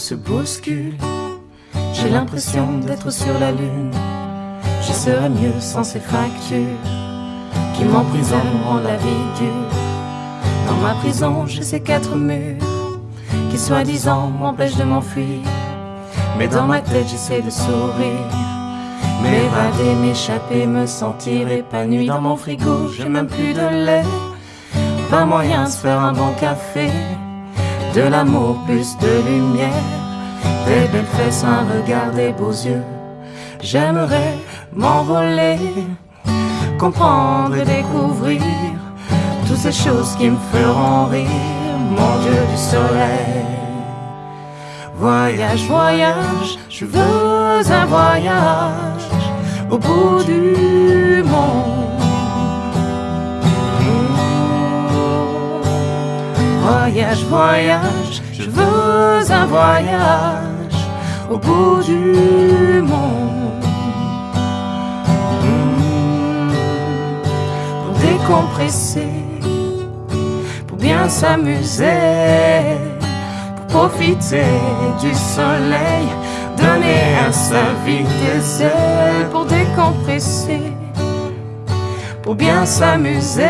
se bouscule. J'ai l'impression d'être sur la lune. Je serais mieux sans ces fractures qui m'emprisonneront la vie dure. Dans ma prison, j'ai ces quatre murs qui soi-disant m'empêchent de m'enfuir. Mais dans ma tête, j'essaie de sourire. M'évader, m'échapper, me sentir épanoui dans mon frigo. J'ai même plus de lait. Pas moyen de se faire un bon café. De l'amour, plus de lumière. Des belles fesses, un regard, des beaux yeux. J'aimerais m'envoler, comprendre et découvrir toutes ces choses qui me feront rire, mon Dieu du soleil. Voyage, voyage, je veux un voyage au bout du Je veux un voyage au bout du monde. Pour décompresser, pour bien s'amuser, pour profiter du soleil, donner à sa vie des ailes pour décompresser, pour bien s'amuser,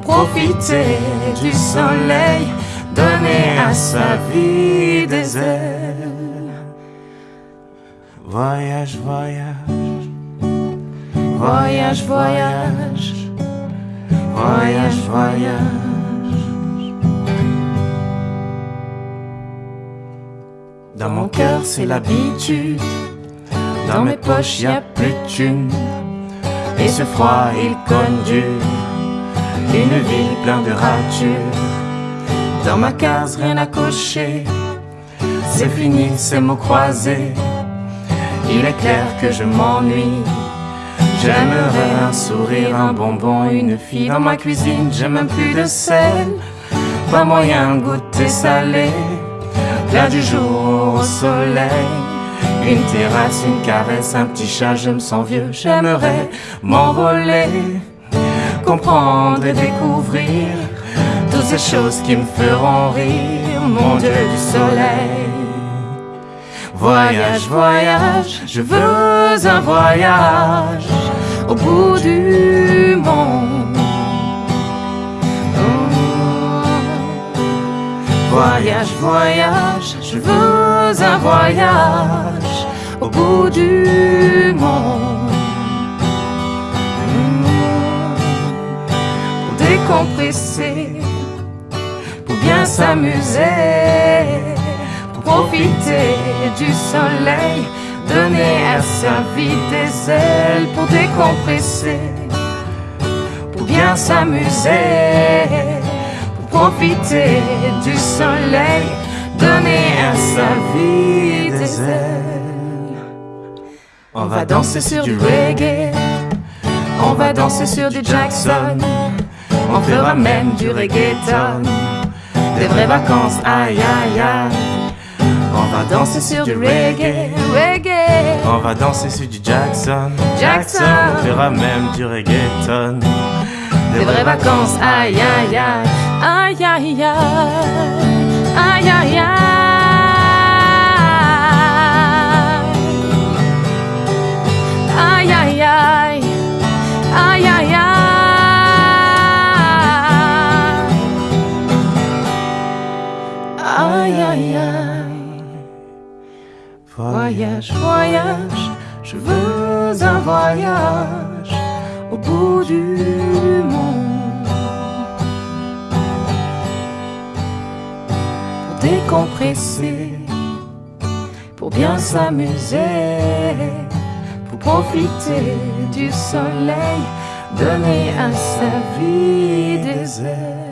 profiter du soleil, donner à sa vie des ailes. Voyage, voyage, voyage, voyage, voyage, voyage. Dans mon cœur, c'est l'habitude. Dans mes poches, y a plus de. Et ce froid, il conduit une ville pleine de ratures. Dans ma case, rien à cocher. C'est fini, ces mots croisés. Il est clair que je m'ennuie. J'aimerais un sourire, un bonbon, une fille dans ma cuisine. J'ai même plus de sel. Pas moyen de goûter salé. Plat du jour au soleil. Une terrasse, une caresse, un petit chat, je me sens vieux. J'aimerais m'envoler, comprendre et découvrir toutes ces choses qui me feront rire, mon Dieu du soleil. Voyage, voyage, je veux un voyage au bout du monde. Voyage, voyage, je veux un voyage au bout du monde. Décompresser, pour bien s'amuser, pour profiter du soleil, donner à sa vie des ailes, pour décompresser, pour bien s'amuser profiter du soleil, donner à sa vie des ailes. On va danser sur du reggae, on va danser sur du Jackson, on fera même du reggaeton, des vraies vacances, aïe aïe aïe. On va danser sur du reggae, reggae. On va danser sur du Jackson. Jackson. On fera même du reggaeton. Des vraies vacances, aïe aïe aïe, aïe aïe aïe, aïe aïe aïe. Aïe Voyage, voyage, je veux un voyage au bout du monde. Pour décompresser, pour bien s'amuser, pour profiter du soleil, donner à sa vie des ailes.